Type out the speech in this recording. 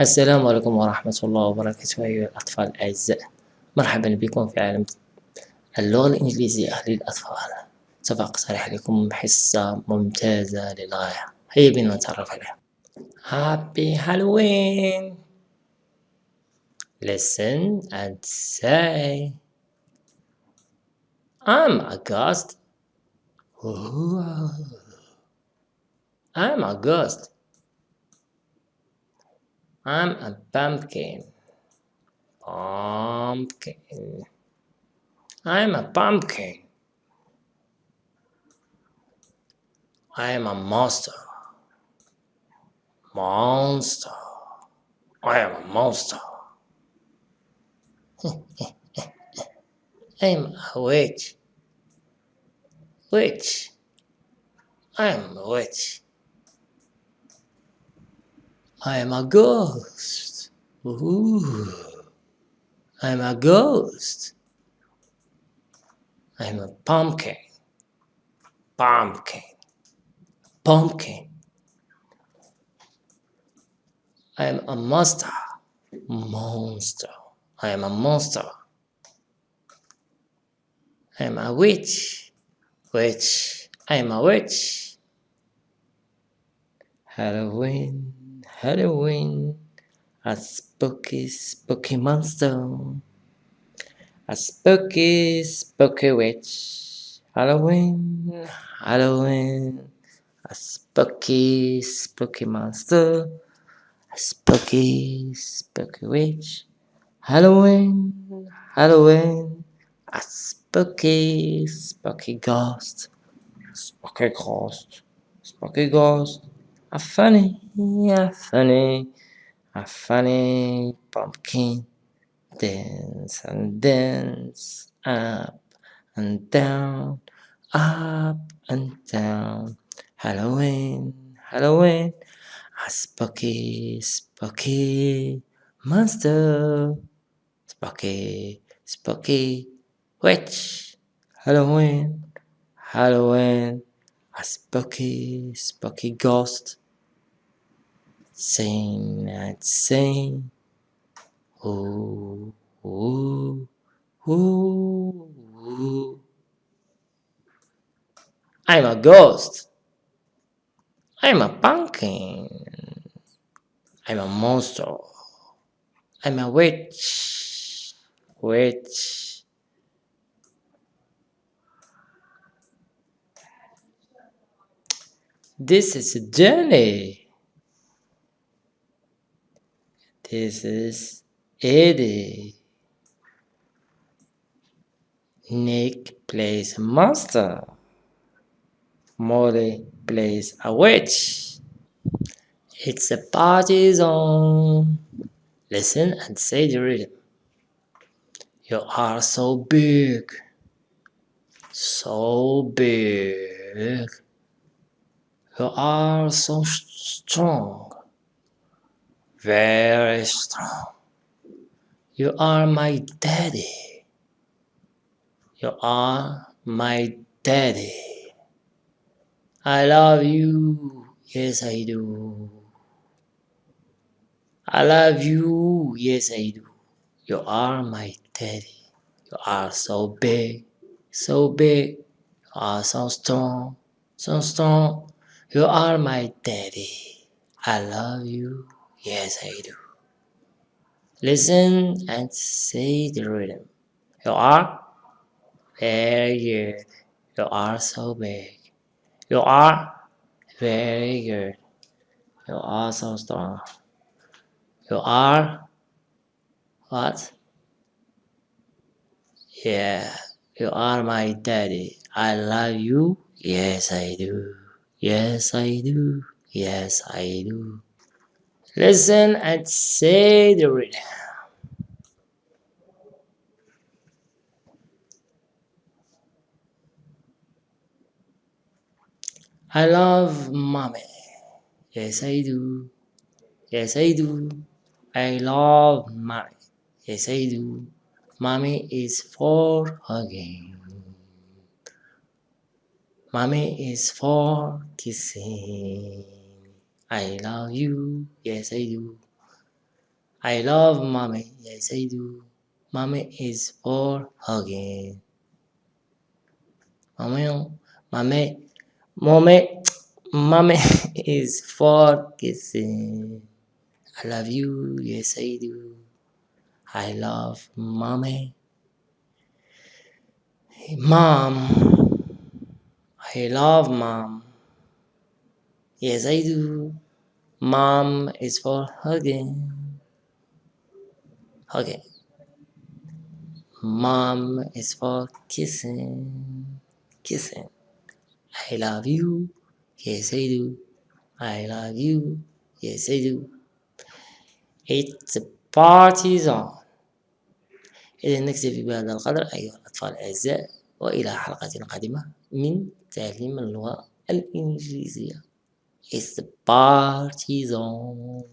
السلام عليكم ورحمة الله وبركاته أيها الأطفال الأعزاء مرحبا بكم في عالم اللغة الإنجليزية للأطفال سوف أقترح لكم حصة ممتازة للغاية. هيا بنا نتعرف عليها. Happy Halloween! Listen and say I'm a ghost. I'm a ghost I'm a pumpkin. Pumpkin. I'm a pumpkin. I am a monster. Monster. I am a monster. I'm a witch. Witch. I am a witch. I am a ghost. Ooh. I'm a ghost. I'm a pumpkin. Pumpkin. Pumpkin. I'm a monster. Monster. I am a monster. I'm a witch. Witch. I'm a witch. Halloween. Halloween, a spooky, spooky monster, a spooky, spooky witch. Halloween, Halloween, a spooky, spooky monster, a spooky, spooky witch. Halloween, Halloween, a spooky, spooky ghost, spooky ghost, spooky ghost a funny, a funny, a funny pumpkin. Dance and dance, up and down, up and down. Halloween, Halloween, a spooky, spooky monster. Spooky, spooky witch. Halloween, Halloween, a spooky, spooky ghost. Sing and sing. Ooh, ooh, ooh, ooh. I'm a ghost. I'm a pumpkin. I'm a monster. I'm a witch. Witch. This is Jenny. This is Eddie. Nick plays a monster. Molly plays a witch. It's a party zone. Listen and say the rhythm. You are so big. So big. You are so strong. Very strong. You are my daddy. You are my daddy. I love you. Yes, I do. I love you. Yes, I do. You are my daddy. You are so big, so big. You are so strong, so strong. You are my daddy. I love you. Yes, I do. Listen and say the rhythm. You are very good. You are so big. You are very good. You are so strong. You are what? Yeah, you are my daddy. I love you. Yes, I do. Yes, I do. Yes, I do. Listen and say the rhythm. I love mommy. Yes, I do. Yes, I do. I love mommy. Yes, I do. Mommy is for hugging. Mommy is for kissing. I love you. Yes, I do. I love mommy. Yes, I do. Mommy is for hugging. Mommy, mommy, mommy, mommy is for kissing. I love you. Yes, I do. I love mommy. Mom, I love mom. Yes, I do. Mom is for hugging. Hugging. Mom is for kissing. Kissing. I love you. Yes, I do. I love you. Yes, I do. It's the party's on. إذا نكتفي بهذا القدر أيها الأطفال الأعزاء وإلى حلقة قادمة من تعليم اللغة الإنجليزية It's the party's on.